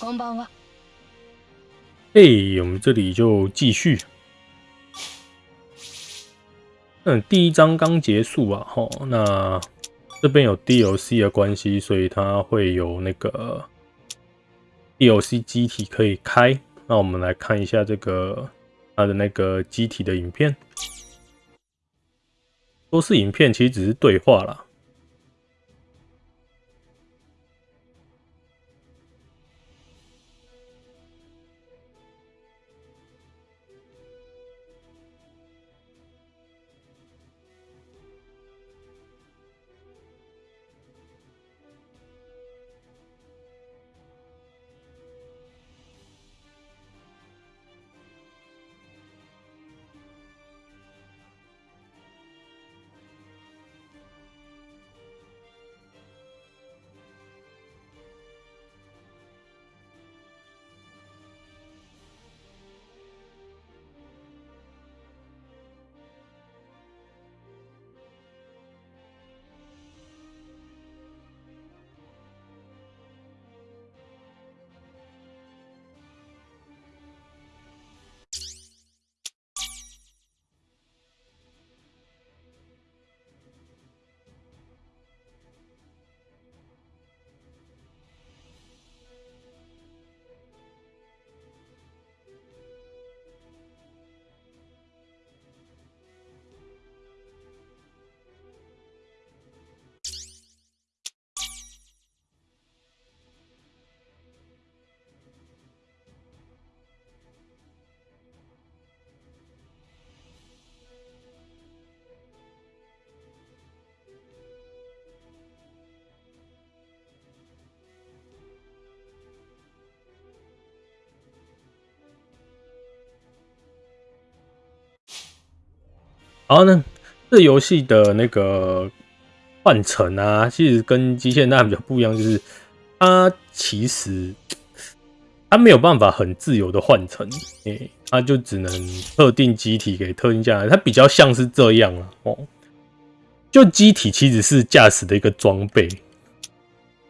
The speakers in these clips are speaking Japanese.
こんばんは。嘿，我们这里就继续。嗯，第一章刚结束啊，吼，那这边有 DLC 的关系，所以它会有那个 DLC 机体可以开。那我们来看一下这个它的那个机体的影片，都是影片，其实只是对话啦。 然后呢，这游戏的那个换乘啊，其实跟机械那比较不一样，就是它其实它没有办法很自由的换乘，诶，它就只能特定机体给特定驾驶，它比较像是这样啊，哦，就机体其实是驾驶的一个装备，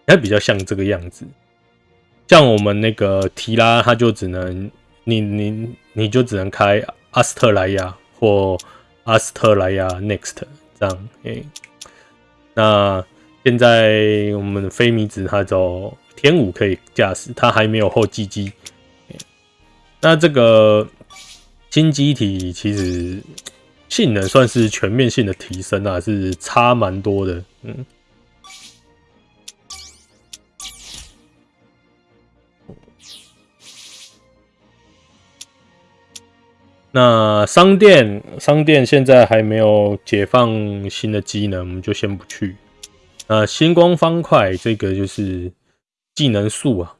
它比较像这个样子。像我们那个提拉，它就只能你你你就只能开阿斯特莱亚或。阿斯特莱亚 Next 这样诶，那现在我们的飞米子它走天五可以驾驶，它还没有后继机。那这个新机体其实性能算是全面性的提升啊，是差蛮多的，嗯。那商店，商店现在还没有解放新的技能，我们就先不去。呃，星光方块这个就是技能树啊，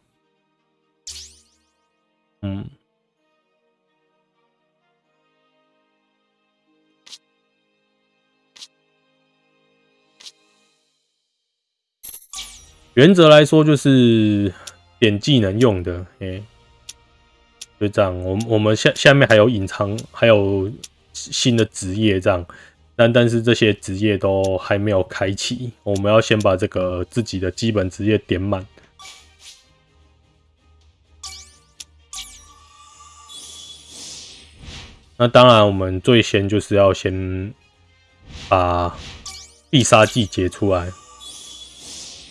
嗯，原则来说就是点技能用的，哎。就这样，我我们下下面还有隐藏，还有新的职业这样，但但是这些职业都还没有开启，我们要先把这个自己的基本职业点满。那当然，我们最先就是要先把必杀技解出来，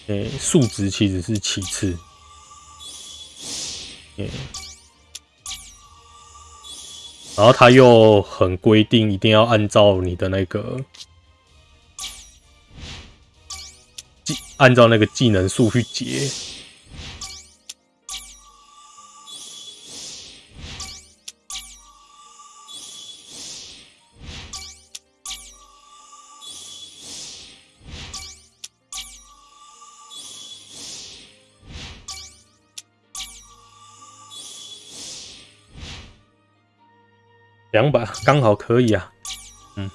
诶，数值其实是其次，诶。然后他又很规定，一定要按照你的那个技，按照那个技能数去解。两把刚好可以啊，嗯，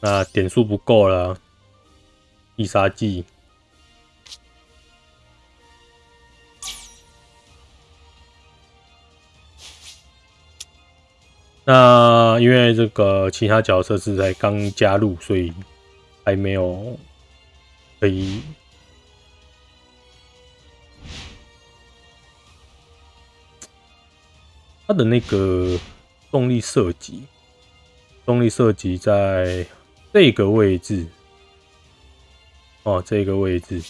那点数不够了，必杀技。那因为这个其他角色是才刚加入，所以还没有可以。它的那个动力设计，动力设计在这个位置，哦，这个位置。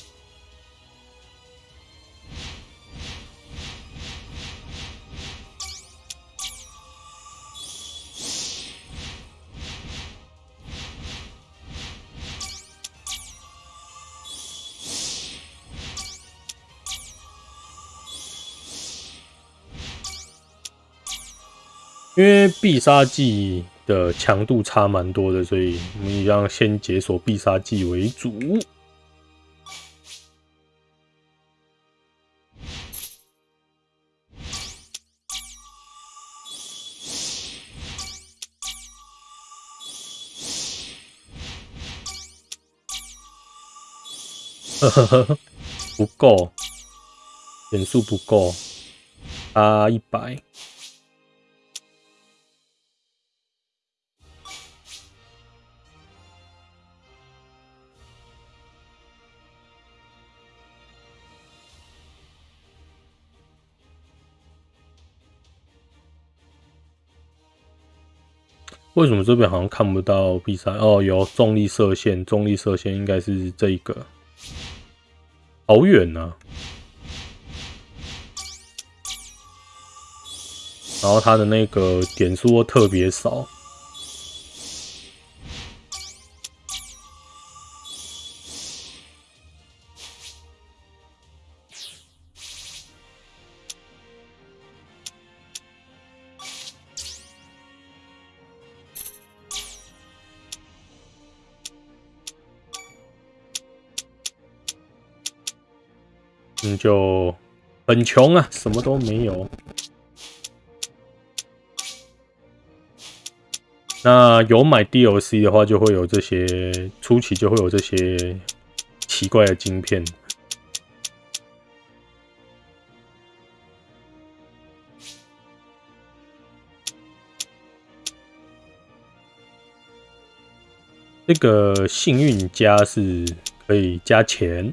因为必杀技的强度差蛮多的，所以我们一样先解锁必杀技为主。呵呵呵，不够，点数不够，差一百。为什么这边好像看不到比赛？哦，有重力射线，重力射线应该是这一个，好远呢。然后它的那个点数特别少。就很穷啊，什么都没有。那有买 DLC 的话，就会有这些初期就会有这些奇怪的晶片。这个幸运加是可以加钱。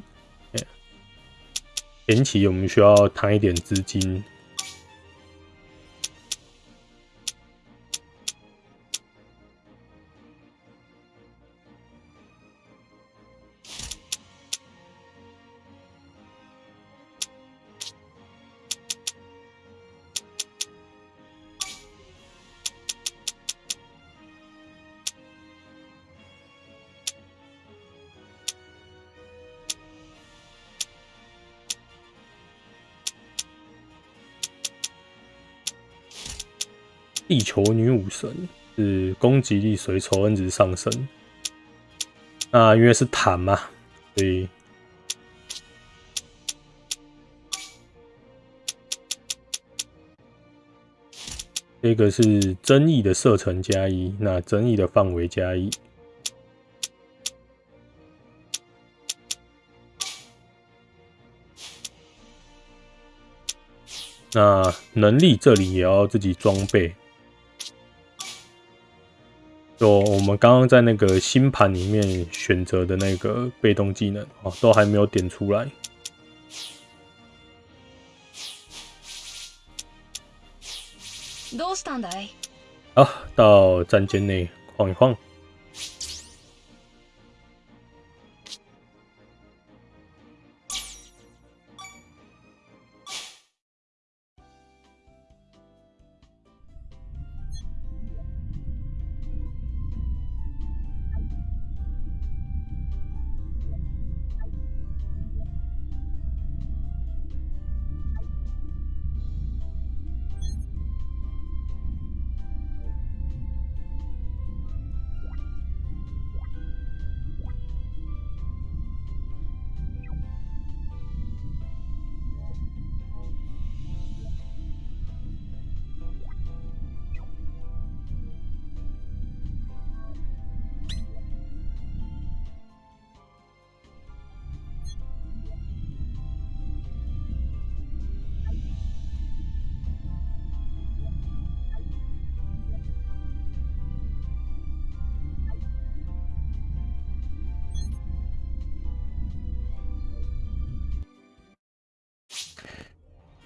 前期我们需要摊一点资金，地球女武神是攻击力随仇恨值上升，那因为是坦嘛，所以这个是争议的射程加一，那争议的范围加一，那能力这里也要自己装备。就我们刚刚在那个星盘里面选择的那个被动技能哦，都还没有点出来。好，到战舰内晃一晃。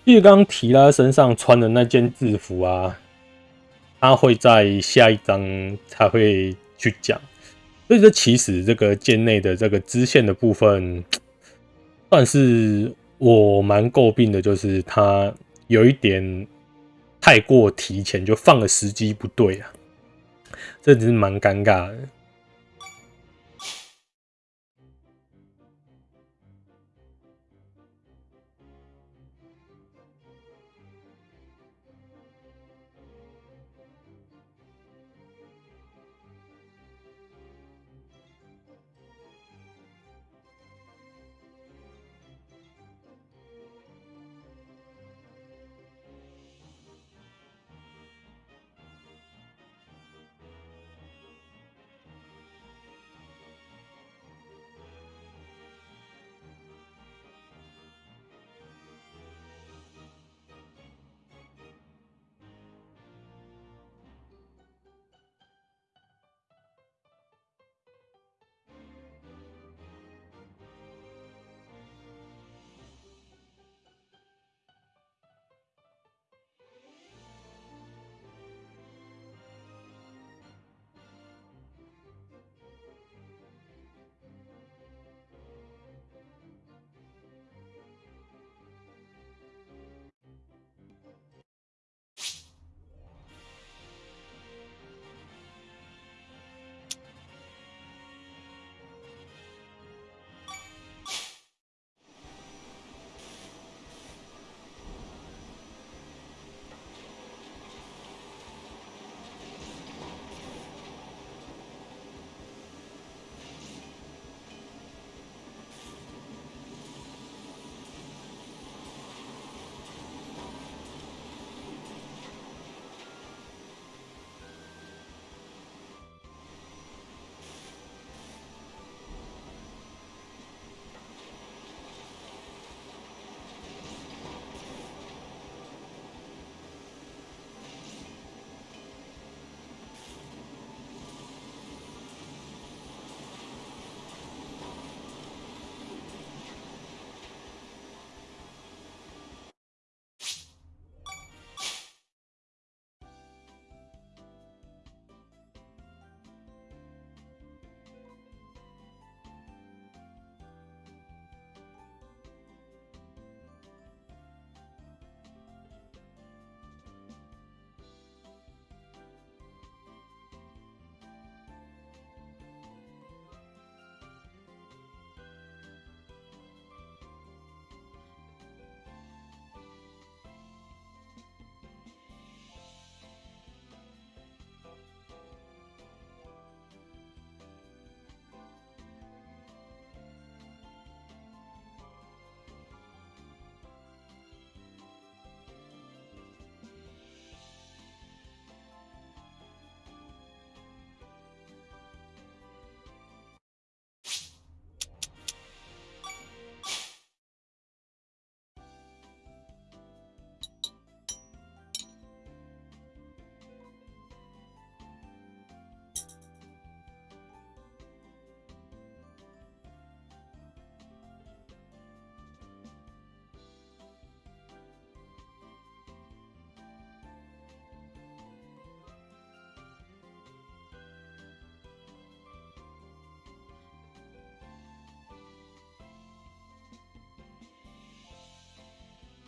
因为刚提拉身上穿的那件制服啊，他会在下一章才会去讲。所以这其实这个剑内的这个支线的部分，算是我蛮诟病的，就是他有一点太过提前，就放的时机不对啊，这只是蛮尴尬的。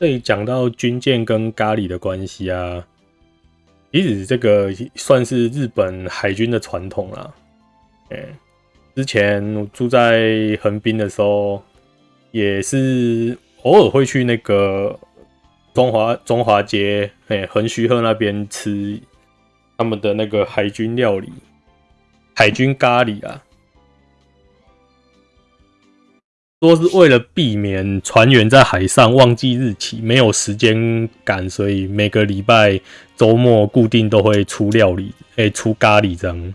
这里讲到军舰跟咖喱的关系啊，其实这个算是日本海军的传统啦。哎，之前住在横滨的时候，也是偶尔会去那个中华中华街，哎，横须贺那边吃他们的那个海军料理，海军咖喱啊。说是为了避免船员在海上忘记日期，没有时间赶，所以每个礼拜周末固定都会出料理，哎，出咖喱这样。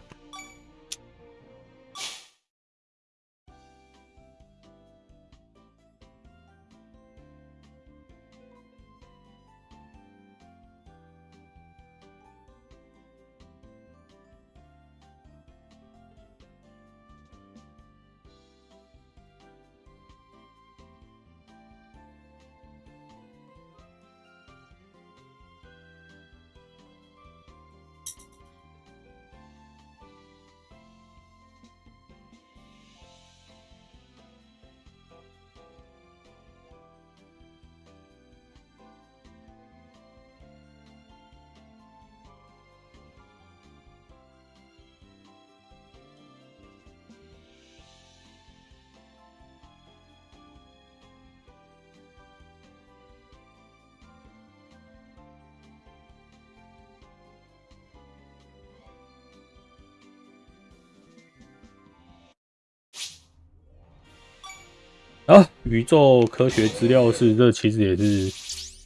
宇宙科学资料室，这其实也是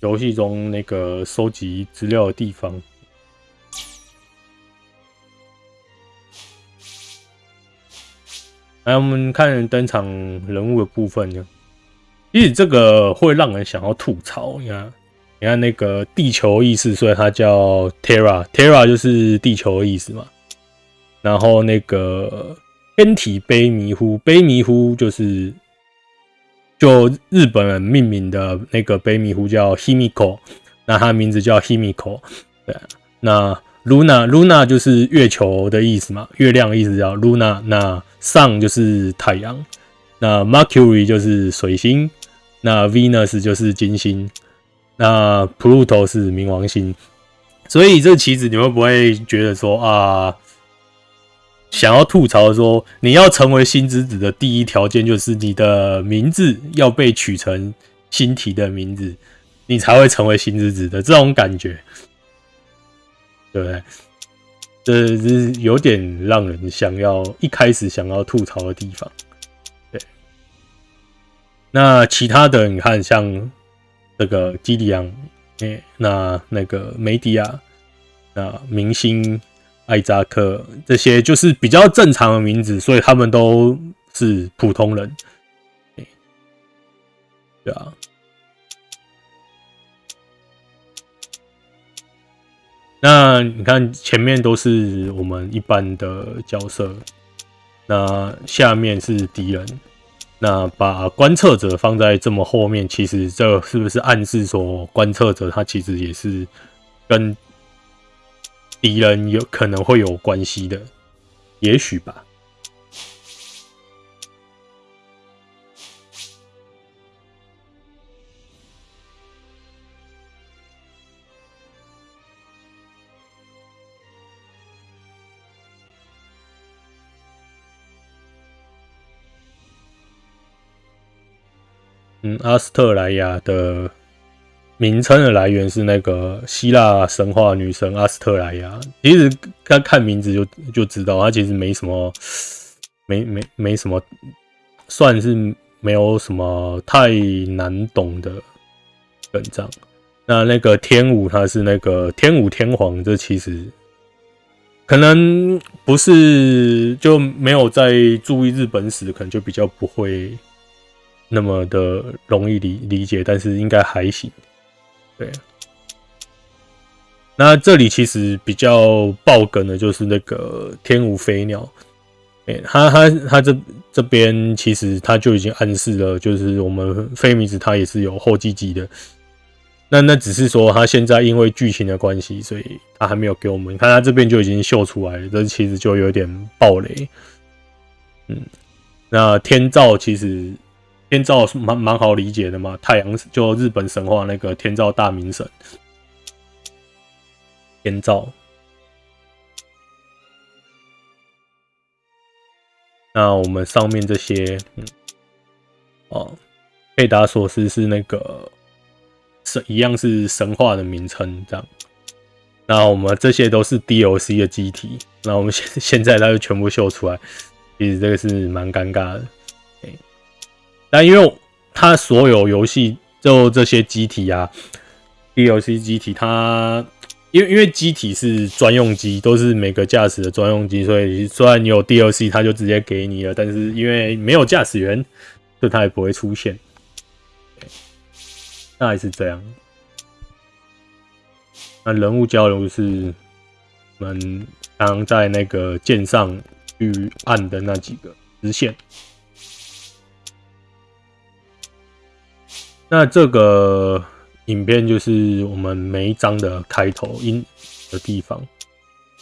游戏中那个收集资料的地方。来，我们看登场人物的部分呢。其实这个会让人想要吐槽。你看，你看那个地球意识，所以它叫 Terra，Terra 就是地球的意思嘛。然后那个天体悲迷糊，悲迷糊就是就日本人命名的那个北米湖叫 Himiko，那它名字叫 Himiko。对，那 Luna，Luna 就是月球的意思嘛，月亮的意思叫 Luna。那 Sun 就是太阳，那 Mercury 就是水星，那 Venus 就是金星，那 Pluto 是冥王星。所以这棋子你会不会觉得说啊，想要吐槽说，你要成为星之子的第一条件就是你的名字要被取成星体的名字，你才会成为星之子的这种感觉，对不对？这是有点让人想要一开始想要吐槽的地方，对。那其他的你看，像这个基里昂，哎，那那个梅迪亚，那明星艾扎克，这些就是比较正常的名字，所以他们都是普通人，对啊。那你看前面都是我们一般的角色，那下面是敌人，那把观测者放在这么后面，其实这是不是暗示说观测者他其实也是跟敌人有可能会有关系的？也许吧。嗯，阿斯特莱亚的名称的来源是那个希腊神话女神阿斯特莱亚。其实看看名字就就知道，它其实没什么，没没没什么，算是没有什么太难懂的本章。那那个天武，他是那个天武天皇，这其实可能不是就没有在注意日本史，可能就比较不会。那么的容易理理解，但是应该还行。对，那这里其实比较爆梗的就是那个天舞飞鸟，哎，他他他这这边其实他就已经暗示了，就是我们飞米子他也是有后继机的。那那只是说他现在因为剧情的关系，所以他还没有给我们看，他这边就已经秀出来了，这其实就有点暴雷。嗯，那天照其实。天照是蛮蛮好理解的嘛，太阳就日本神话那个天照大明神，天照。那我们上面这些，嗯，哦，佩达索斯是那个神，一样是神话的名称，这样。那我们这些都是 DLC 的机体，那我们现现在它就全部秀出来，其实这个是蛮尴尬的。但因为它所有游戏就这些机体啊，DLC 机体，它因为因为机体是专用机，都是每个驾驶的专用机，所以虽然你有 DLC，它就直接给你了，但是因为没有驾驶员，所以它也不会出现。那还是这样。那人物交流是我们刚刚在那个剑上去按的那几个直线。那这个影片就是我们每一章的开头音的地方。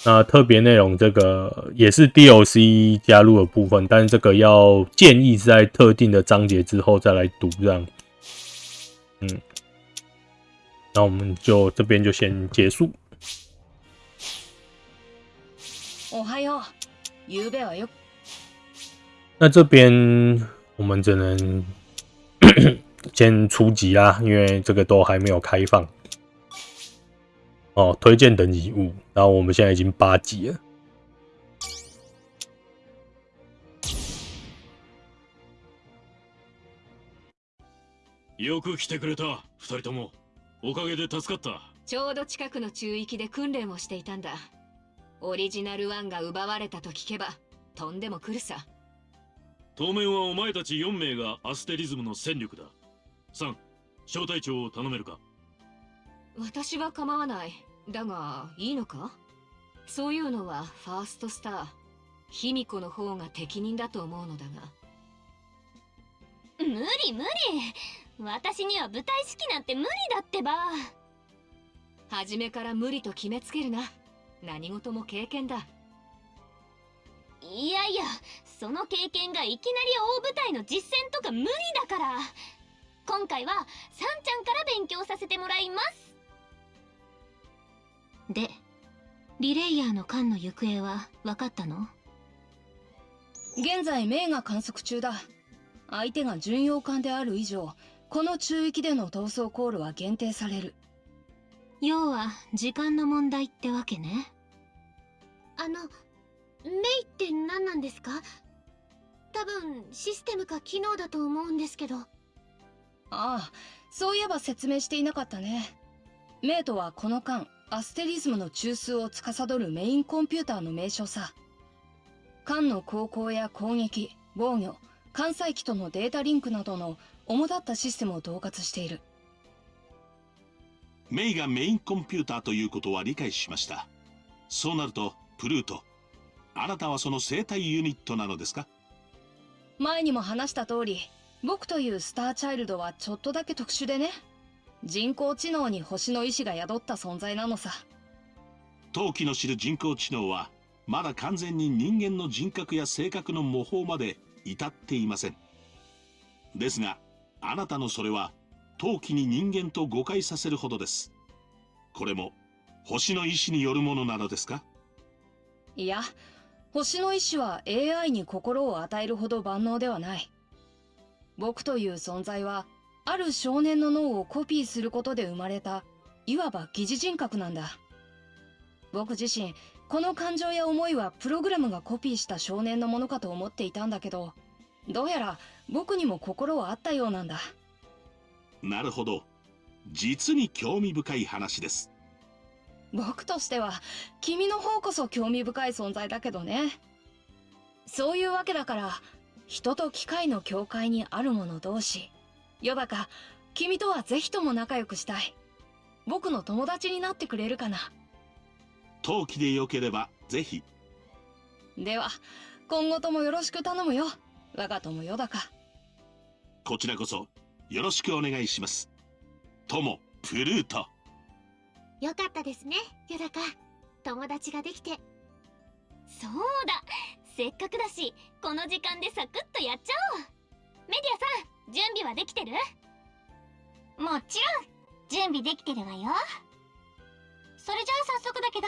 那特别内容这个也是 DLC 加入的部分，但是这个要建议是在特定的章节之后再来读这样。嗯，那我们就这边就先结束。哦，还有，那这边我们只能。先初级啦，因为这个都还没有开放。哦，推荐等级五，然后我们现在已经八级了。よく来てくれた二人とも。おかげで助かった。ちょうど近くの中域で訓練をしていたんだ。オリジナル1が奪われたと聞けばとんでも来るさ。当面はお前たち4名がアステリズムの戦力だ3小隊長を頼めるか？私は構わない。だがいいのか？そういうのはファーストスター卑弥呼の方が適任だと思うのだが。無理無理。私には舞台式なんて無理だってば。初めから無理と決めつけるな。何事も経験だ。いやいやその経験がいきなり大舞台の実戦とか無理だから今回はさんちゃんから勉強させてもらいます。でリレイヤーの艦の行方は分かったの？現在メイが観測中だ。相手が巡洋艦である以上この中域での逃走コールは限定される。要は時間の問題ってわけね。あのメイって何なんですか？多分システムか機能だと思うんですけどああそういえば説明していなかったね。メイとはこの間アステリズムの中枢を司るメインコンピューターの名称さ。艦の航行や攻撃防御艦載機とのデータリンクなどの主だったシステムを統括している。メイがメインコンピューターということは理解しました。そうなるとプルートあなたはその生体ユニットなのですか？前にも話した通り僕というスターチャイルドはちょっとだけ特殊でね。人工知能に星の意志が宿った存在なのさ。陶器の知る人工知能はまだ完全に人間の人格や性格の模倣まで至っていません。ですがあなたのそれは陶器に人間と誤解させるほどです。これも星の意志によるものなのですか？いや星の意志は AI に心を与えるほど万能ではない僕という存在はある少年の脳をコピーすることで生まれたいわば疑似人格なんだ。僕自身この感情や思いはプログラムがコピーした少年のものかと思っていたんだけどどうやら僕にも心はあったようなんだ。なるほど。実に興味深い話です。僕としては君の方こそ興味深い存在だけどね。そういうわけだから人と機械の境界にある者同士。よだか君とはぜひとも仲良くしたい。僕の友達になってくれるかな。陶器でよければぜひ。では今後ともよろしく頼むよ。我が友よだか。こちらこそよろしくお願いします。友プルート。よかったですねよだか。友達ができて。そうだせっかくだしこの時間でサクッとやっちゃおう。メディアさん準備はできてる？もちろん。準備できてるわよ。それじゃあ早速だけど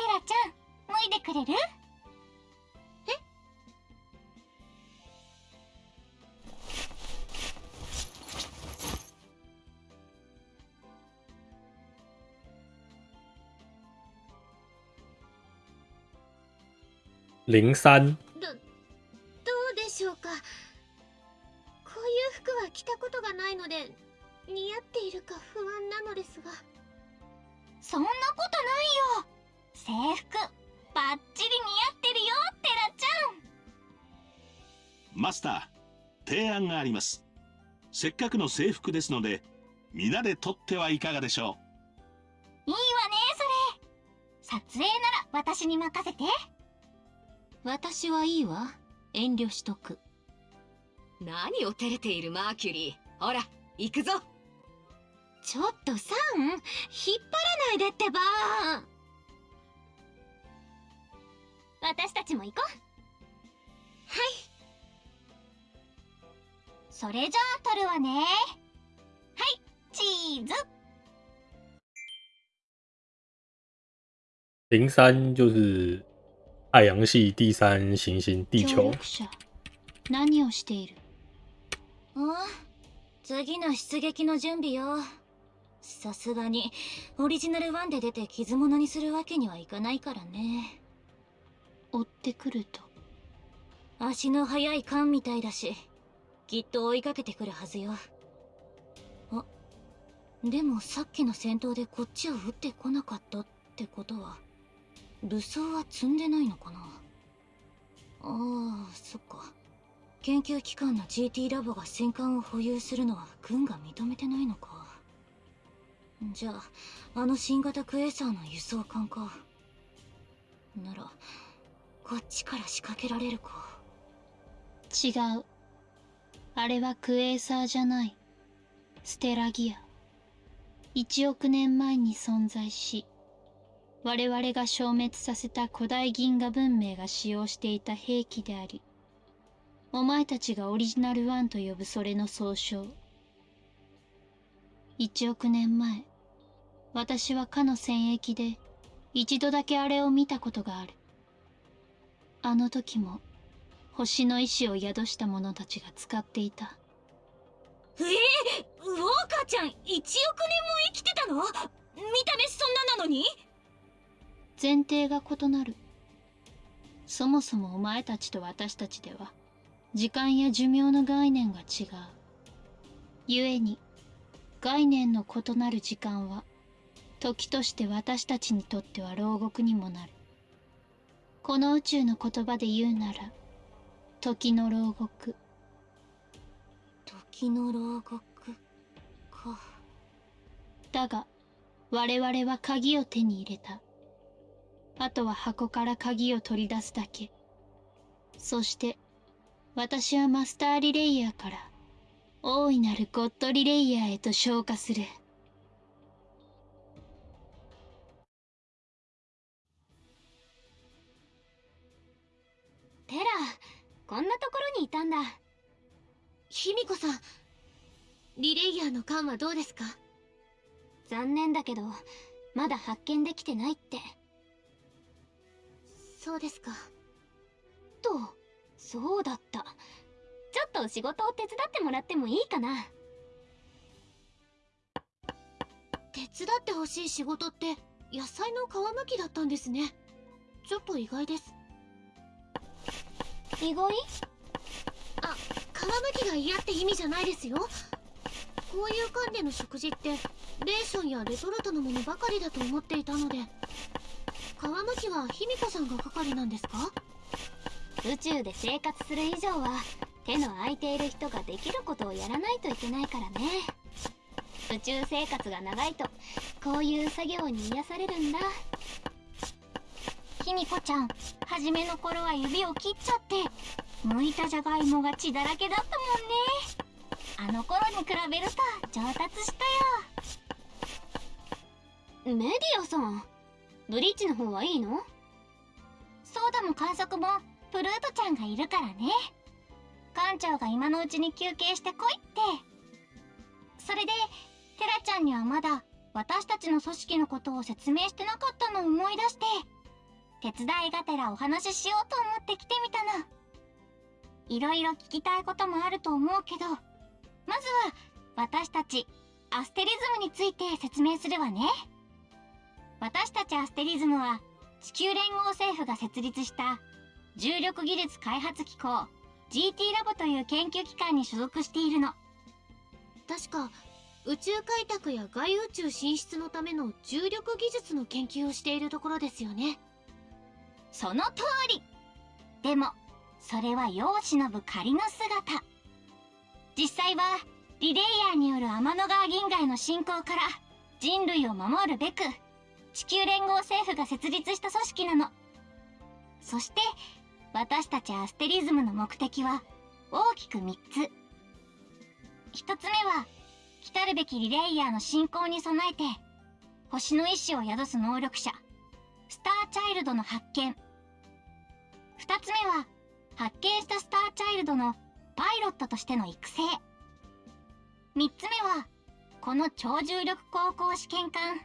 テラちゃん脱いでくれる？零三どどうでしょうか？こういう服は着たことがないので似合っているか不安なのですが。そんなことないよ。制服バッチリ似合ってるよテラちマスター提案があります。せっかくの制服ですので皆で撮ってはいかがでしょゃんいいわねそれ。撮影なら私に任せて私はいいわ。遠慮しとく。何を照れているマーキュリー。ほら行くぞ。ちょっとサン引っ張らないでってば。私たちも行こう。はい。それじゃあ撮るわね。はいチーズ。零三就是太阳系第三行星地球。者何をしているあ次の出撃の準備よさすがにオリジナル1で出て傷物にするわけにはいかないからね追ってくると足の速い缶みたいだしきっと追いかけてくるはずよでもさっきの戦闘でこっちを撃ってこなかったってことは武装は積んでないのかな？ああそっか。研究機関の GT ラボが戦艦を保有するのは軍が認めてないのか。じゃああの新型クエーサーの輸送艦か。ならこっちから仕掛けられるか。違う。あれはクエーサーじゃない。ステラギア。1億年前に存在し。我々が消滅させた古代銀河文明が使用していた兵器でありお前たちがオリジナルワンと呼ぶそれの総称。1億年前私はかの戦役で一度だけあれを見たことがある。あの時も星の意志を宿した者たちが使っていた。ええウォーカーちゃん1億年も生きてたの？見た目そんななのに？前提が異なる。そもそもお前たちと私たちでは時間や寿命の概念が違う。故に概念の異なる時間は時として私たちにとっては牢獄にもなる。この宇宙の言葉で言うなら時の牢獄。時の牢獄か。だが我々は鍵を手に入れたあとは箱から鍵を取り出すだけ。そして私はマスターリレイヤーから大いなるゴッドリレイヤーへと昇華する。テラこんなところにいたんだ。卑弥呼さんリレイヤーの缶はどうですか？残念だけどまだ発見できてないってそうですか。とそうだった。ちょっと仕事を手伝ってもらってもいいかな。手伝ってほしい仕事って野菜の皮むきだったんですね。ちょっと意外です。意外あ皮むきが嫌って意味じゃないですよ。こういう缶での食事ってレーションやレトルトのものばかりだと思っていたので皮むきは卑弥呼さんが係なんですか？宇宙で生活する以上は手の空いている人ができることをやらないといけないからね。宇宙生活が長いとこういう作業に癒されるんだ。卑弥呼ちゃん初めの頃は指を切っちゃって剥いたじゃがいもが血だらけだったもんね。あの頃に比べると上達したよ。メディアさんブリッジの方はいいの？ソーダも観測もプルートちゃんがいるからね。館長が今のうちに休憩してこいって。それでテラちゃんにはまだ私たちの組織のことを説明してなかったのを思い出して手伝いがてらお話ししようと思って来てみたの。いろいろ聞きたいこともあると思うけどまずは私たちアステリズムについて説明するわね。私たちアステリズムは地球連合政府が設立した重力技術開発機構 GT ラボという研究機関に所属しているの。確か宇宙開拓や外宇宙進出のための重力技術の研究をしているところですよね。その通り。でもそれは世を忍ぶ仮の姿。実際はリレイヤーによる天の川銀河への侵攻から人類を守るべく地球連合政府が設立した組織なの。そして私たちアステリズムの目的は大きく3つ。1つ目は来るべきリレイヤーの進行に備えて星の意志を宿す能力者スターチャイルドの発見。2つ目は発見したスターチャイルドのパイロットとしての育成。3つ目はこの超重力航行試験艦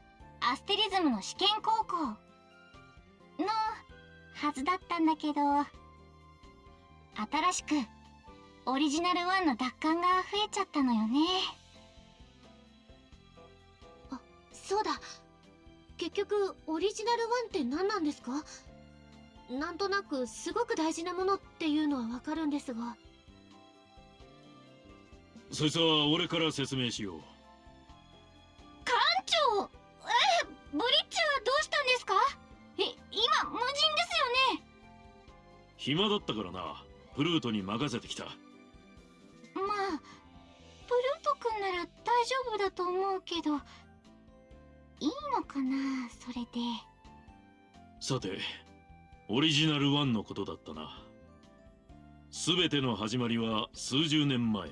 アステリズムの試験航行。のはずだったんだけど。新しくオリジナル1の奪還が増えちゃったのよね。あそうだ。結局オリジナル1って何なんですか？なんとなくすごく大事なものっていうのはわかるんですが。そいつは俺から説明しよう暇だったからな。プルートに任せてきた。まあプルート君なら大丈夫だと思うけどいいのかなそれで。さてオリジナル1のことだったな。全ての始まりは数十年前。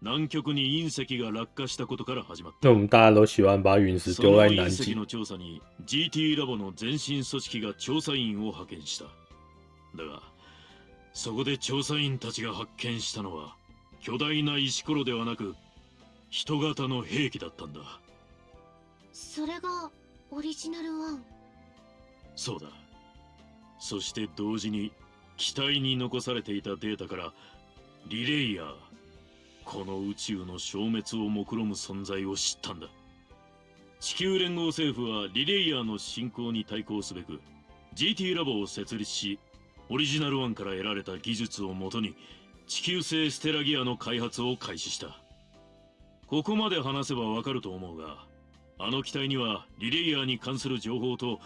南極に隕石が落下したことから始まった。那我们大家都喜欢把陨石そ丢の隕石在南极。の調査に GT ラボの前身組織が調査員を派遣しただがそこで調査員たちが発見したのは巨大な石ころではなく人型の兵器だったんだ。それがオリジナルワン？そうだ。そして同時に機体に残されていたデータからリレイヤーこの宇宙の消滅を目論む存在を知ったんだ。地球連合政府はリレイヤーの進行に対抗すべく GT ラボを設立しオリジナル1から得られた技術をもとに地球製ステラギアの開発を開始した。ここまで話せばわかると思うがあの機体にはリレイヤーに関する情報と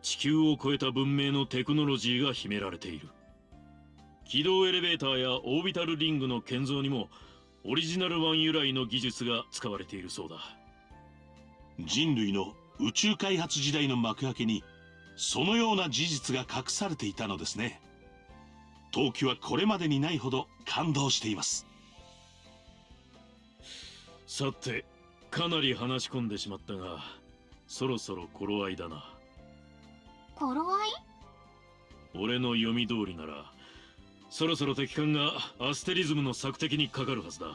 地球を超えた文明のテクノロジーが秘められている。軌道エレベーターやオービタルリングの建造にもオリジナル1由来の技術が使われているそうだ。人類の宇宙開発時代の幕開けにそのような事実が隠されていたのですね。陶器はこれまでにないほど感動しています。さてかなり話し込んでしまったがそろそろ頃合いだな。頃合い？俺の読み通りならそろそろ敵艦がアステリズムの索敵にかかるはずだ。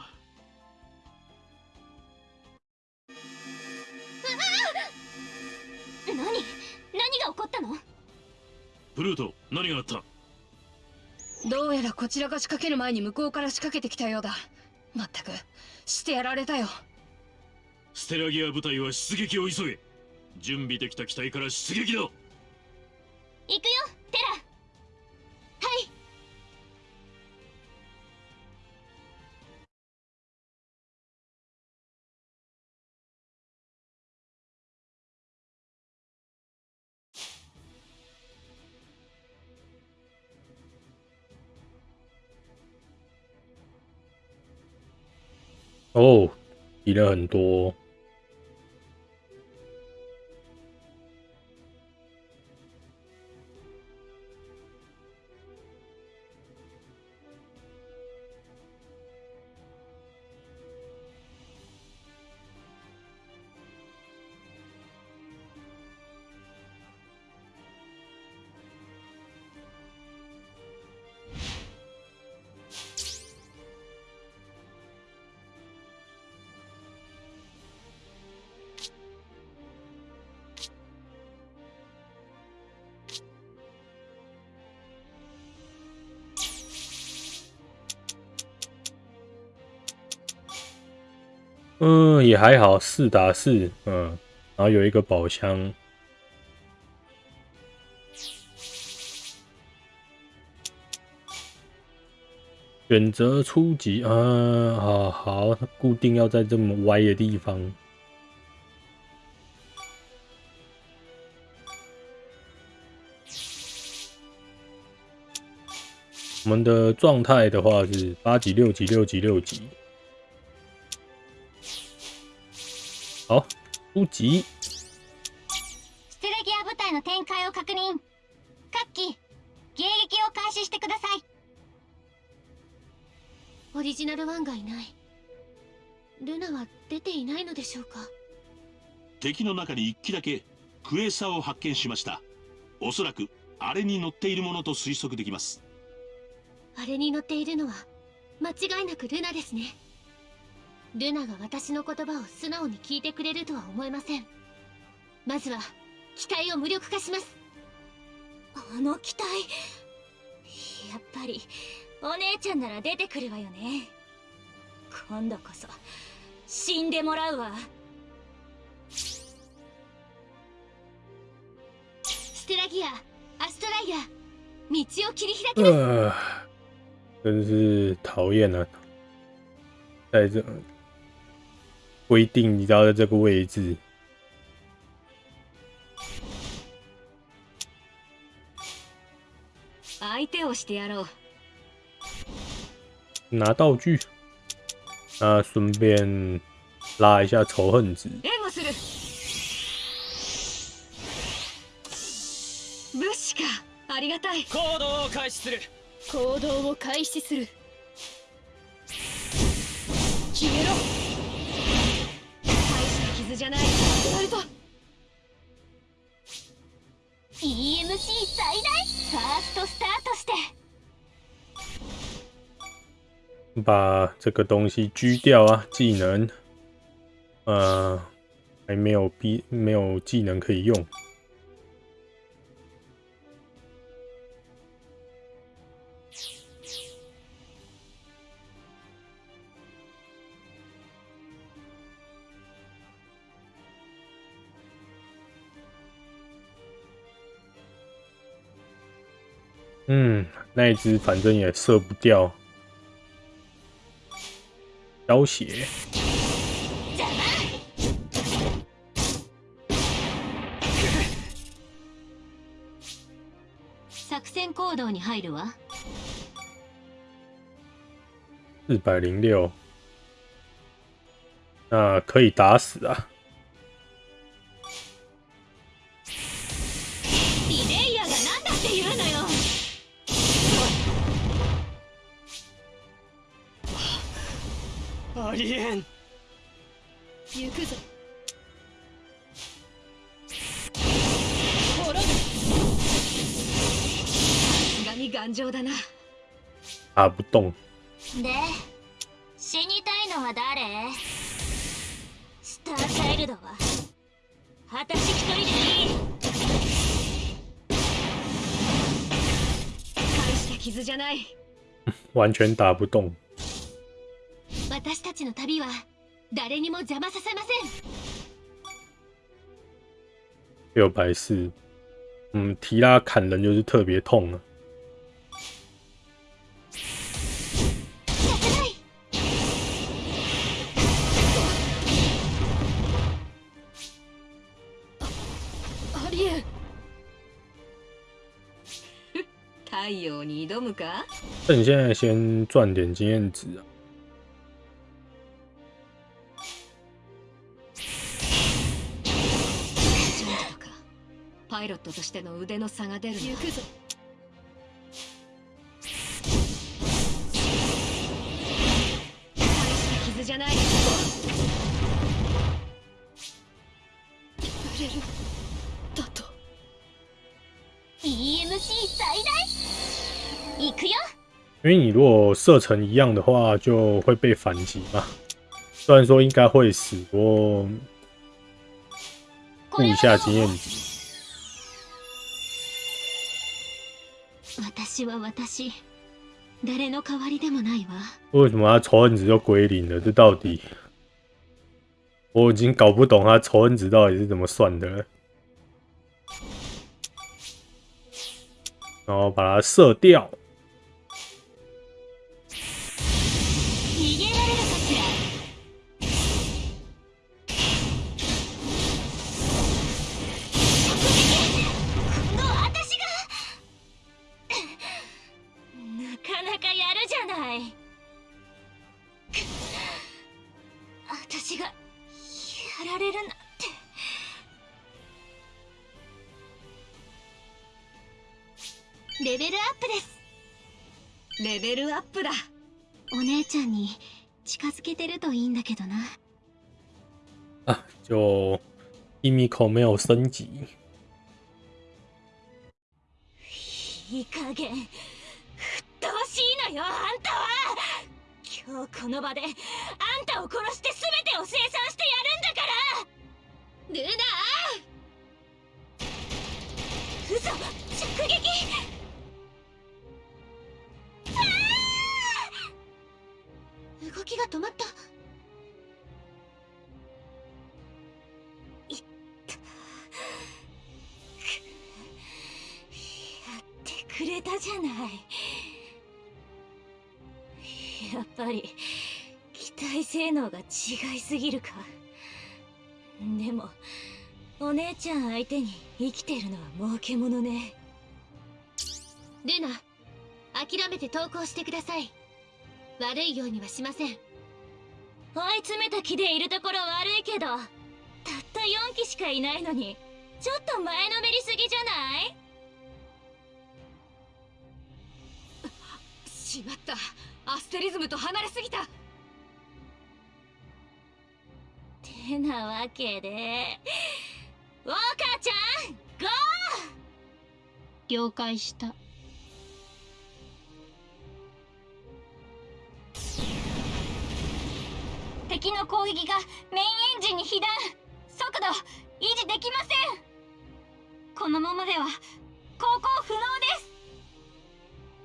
何？何が起こったの？プルート何があった？どうやらこちらが仕掛ける前に向こうから仕掛けてきたようだ。まったくしてやられたよ。ステラギア部隊は出撃を急げ。準備できた機体から出撃だ。行くよテラ哦，提了很多。嗯，也还好，四打四，嗯，然后有一个宝箱，选择初级，嗯，好好，固定要在这么歪的地方。我们的状态的话是八级、六级、六级、六级。好，初级。ステラギア部隊の展開を確認。各機迎撃を開始してください。オリジナルワンがいない。ルナは出ていないのでしょうか？敵の中に1機だけクエーサーを発見しました。おそらくあれに乗っているものと推測できます。あれに乗っているのは間違いなくルナですねルナが私の言葉を素直に聞いてくれるとは思えません。まずは機体を無力化します。あの機体やっぱりお姉ちゃんなら出てくるわよね。今度こそ死んでもらうわ。ステラギアアストライア道を切り開きます呃，真是讨厌啊！在这规定，你知道在这个位置，あ 相手をしてやろう拿道具，那顺便拉一下仇恨值。援護する物資かありがたい行動を開始する行動を開始する消えろ大 じゃない。やるぞ EMC 最大。ファーストスタートして。把这个东西狙掉啊，技能，呃，还没有必没有技能可以用。嗯，那一只反正也射不掉。消血，作戦行動に入るわ四百零六，那可以打死啊！ ありえん行くぞさすがに頑丈だな打不动，で死にたいのは誰？スターチャイルドは？私一人でいい。大した傷じゃない。完全打不动。私たちの旅は誰にも邪魔させません六百四，嗯，提拉砍人就是特别痛啊。ありえん 太陽に挑むか？趁现在先赚点经验值啊。パイロットとしての腕の差が出る。な行くぞ。大した傷じゃない触れるだと。EMC 最大。行くよ。因为你如果射程一样的话，就会被反击嘛。虽然说应该会死，不过顾一下经验。值。私は私誰の代わりでもないわ为什么他仇恨值就归零了？这到底我已经搞不懂他仇恨值到底是怎么算的了。然后把它射掉。プだ。お姉ちゃんに近づけてるといいんだけどな。啊，就一米口没有升级，いい加減ふっとうしいのよあんたは。今日この場であんたを殺して全てを生産してやるんだから。ルナ嘘きが止まった。いったやってくれたじゃない。やっぱり機体性能が違いすぎるか。でもお姉ちゃん相手に生きてるのは儲けものね。ルナ諦めて投降してください。悪いようにはしません。追い詰めた気でいるところ悪いけどたった4機しかいないのにちょっと前のめりすぎじゃない？しまった。アステリズムと離れすぎた。てなわけでウォーカーちゃんゴー！了解した敵の攻撃がメインエンジンに被弾速度維持できません。このままでは航行不能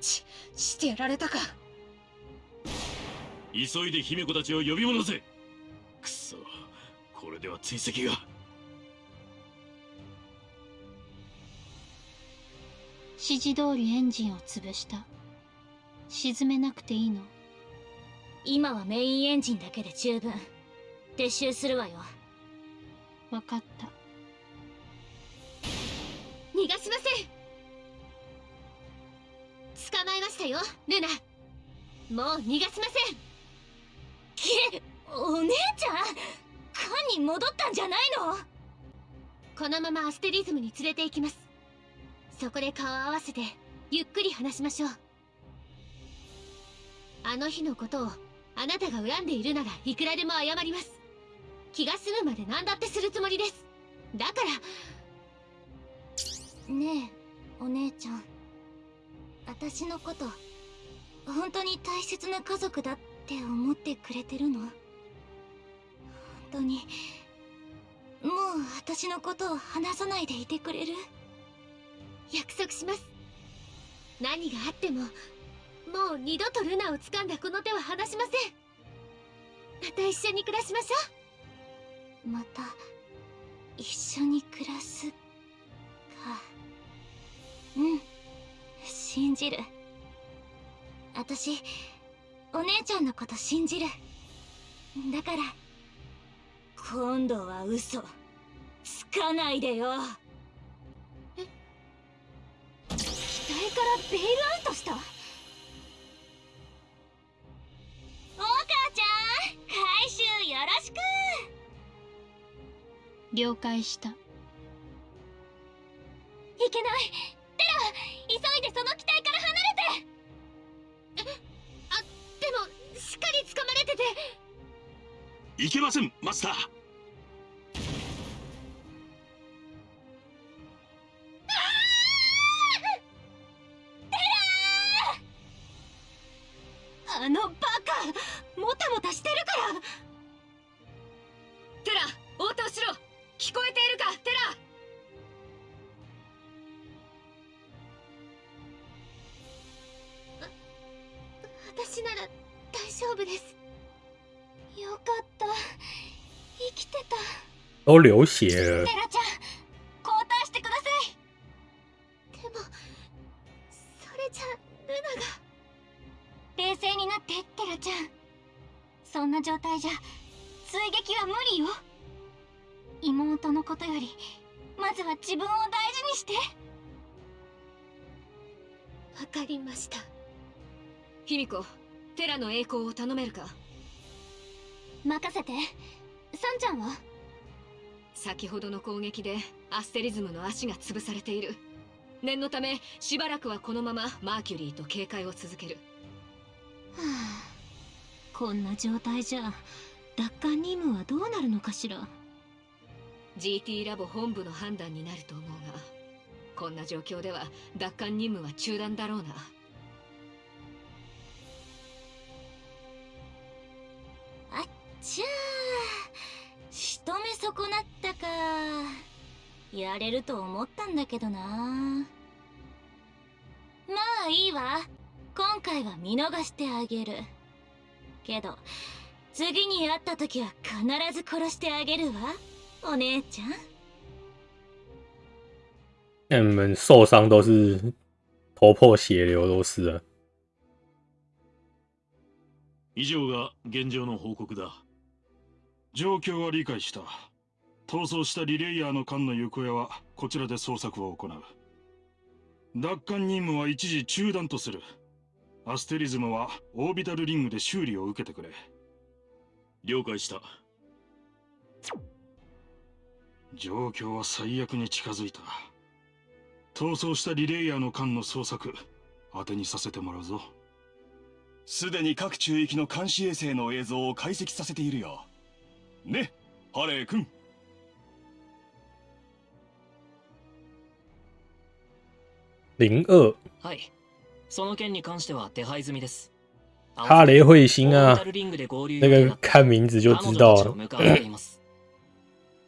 です。ちしてやられたか。急いで姫子たちを呼び戻せ。くそこれでは追跡が。指示通りエンジンを潰した。沈めなくていいの今はメインエンジンだけで十分撤収するわよ。分かった。逃がしません。捕まえましたよルナ。もう逃がしません。けお姉ちゃん？艦に戻ったんじゃないの？このままアステリズムに連れて行きます。そこで顔を合わせてゆっくり話しましょう。あの日のことをあなたが恨んでいるならいくらでも謝ります。気が済むまで何だってするつもりです。だから。ねえお姉ちゃん。私のこと本当に大切な家族だって思ってくれてるの？本当に。もう私のことを話さないでいてくれる？約束します。何があってももう二度とルナを掴んだこの手は離しません。また一緒に暮らしましょう。また一緒に暮らすか。うん。信じる。私お姉ちゃんのこと信じる。だから。今度は嘘。つかないでよ。機体からベイルアウトした回収よろしく。了解した。いけない。テラ急いでその機体から離れて。あでもしっかり掴まれてて。いけませんマスター都流血了でアステリズムの足が潰されている。念のためしばらくはこのままマーキュリーと警戒を続ける。はあ。こんな状態じゃ奪還任務はどうなるのかしら。GT ラボ本部の判断になると思うがこんな状況では奪還任務は中断だろうな。あっちゃー。仕留め損なったかやれると思ったんだけどな。まあいいわ。今回は見逃してあげる。けど次に会った時は必ず殺してあげるわ。お姉ちゃん。那你们受伤都是头破血流，都是了。以上が現状の報告だ状況は理解した逃走したリレイヤーの艦の行方はこちらで捜索を行う。奪還任務は一時中断とする。アステリズムはオービタルリングで修理を受けてくれ。了解した。状況は最悪に近づいた。逃走したリレイヤーの間の捜索当てにさせてもらうぞ。すでに各中域の監視衛星の映像を解析させているよねハレー君零二はい。その件に関しては手配済みです。哈雷彗星啊那个看名字就知道了。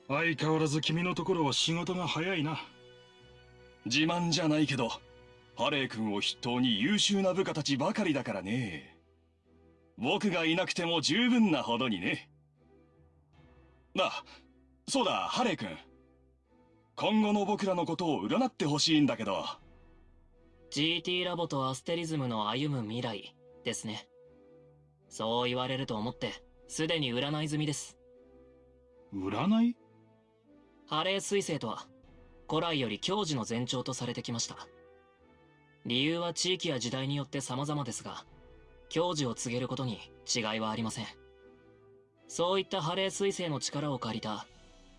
相変わらず君のところは仕事が早いな。自慢じゃないけどハレー君を筆頭に優秀な部下たちばかりだからね。僕がいなくても十分なほどにね。あそうだハレー君。今後の僕らのことを占ってほしいんだけど GT ラボとアステリズムの歩む未来ですね。そう言われると思ってすでに占い済みです。占い？ハレー彗星とは古来より矜持の前兆とされてきました。理由は地域や時代によって様々ですが矜持を告げることに違いはありません。そういったハレー彗星の力を借りた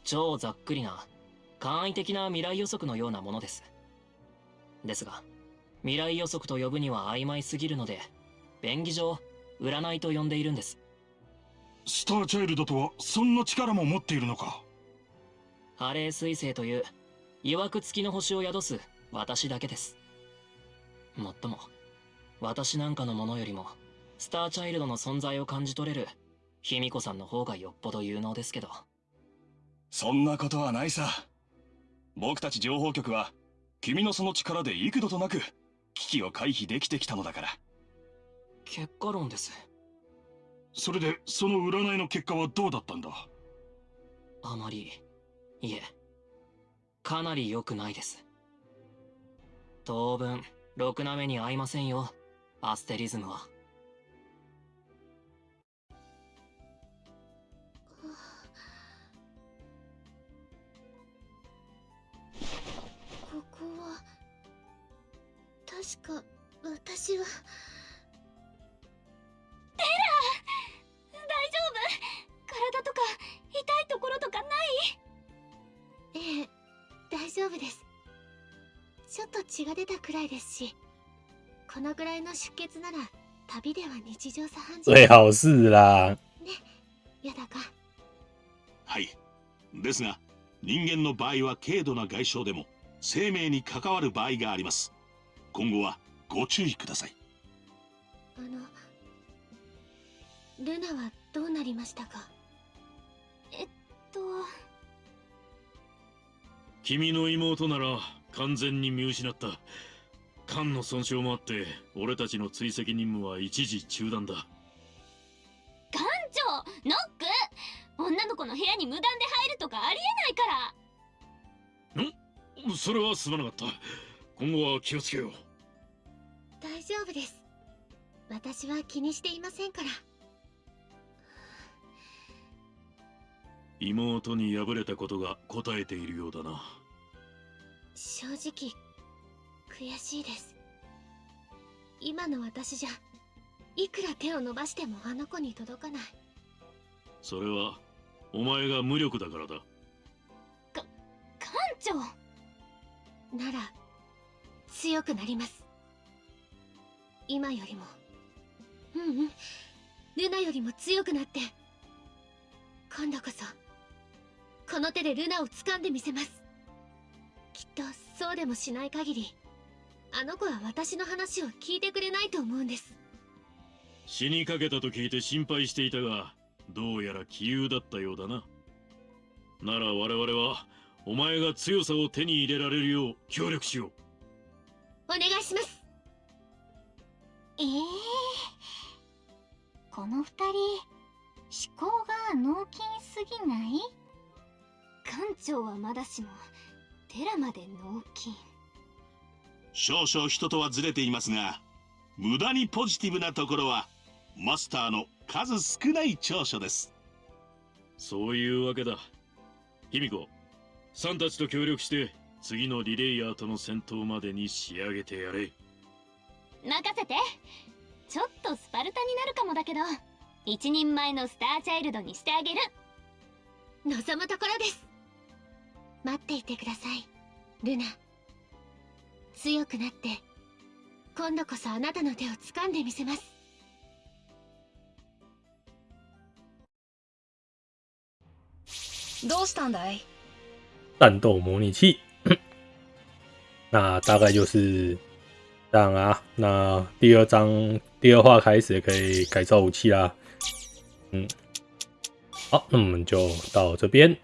超ざっくりな簡易的な未来予測のようなものです。ですが未来予測と呼ぶには曖昧すぎるので便宜上占いと呼んでいるんです。スターチャイルドとはそんな力も持っているのか？ハレー彗星という曰く付きの星を宿す私だけです。もっとも私なんかのものよりもスターチャイルドの存在を感じ取れる卑弥呼さんの方がよっぽど有能ですけど。そんなことはないさ。僕たち情報局は君のその力で幾度となく危機を回避できてきたのだから。結果論です。それでその占いの結果はどうだったんだ？あまりいえかなり良くないです。当分ろくな目に合いませんよ。アステリズムは確か私は。テラ大丈夫？体とか痛いところとかない？ええ大丈夫です。ちょっと血が出たくらいですしこのぐらいの出血なら旅では日常茶飯事。最好是啦。やだか。はい。ですが人間の場合は軽度な外傷でも生命に関わる場合があります今後はご注意ください。あのルナはどうなりましたか？えっと。君の妹なら完全に見失った。肝の損傷もあって俺たちの追跡任務は一時中断だ。館長ノック！女の子の部屋に無断で入るとかありえないから。それはすまなかった今後は気をつけよう。大丈夫です。私は気にしていませんから。妹に敗れたことが答えているようだな。正直悔しいです。今の私じゃいくら手を伸ばしてもあの子に届かない。それはお前が無力だからだ。館長！なら強くなります。今よりも。うんうん。ルナよりも強くなって。今度こそこの手でルナを掴んでみせます。きっとそうでもしない限りあの子は私の話を聞いてくれないと思うんです。死にかけたと聞いて心配していたがどうやら杞憂だったようだな。なら我々はお前が強さを手に入れられるよう協力しよう。お願いします。ええこの二人思考が脳筋すぎない？館長はまだしもテラまで脳筋。少々人とはずれていますが無駄にポジティブなところはマスターの数少ない長所です。そういうわけだ。卑弥呼さんたちと協力して次のリレイヤーとの戦闘までに仕上げてやれ。任せて。ちょっとスパルタになるかもだけど一人前のスターチャイルドにしてあげる。望むところです。待っていてくださいルナ。強くなって今度こそあなたの手を掴んでみせます。どうしたんだい？战斗模拟器。那大概就是这样啊。那第二章第二话开始可以改造武器啦。嗯，好，那我们就到这边。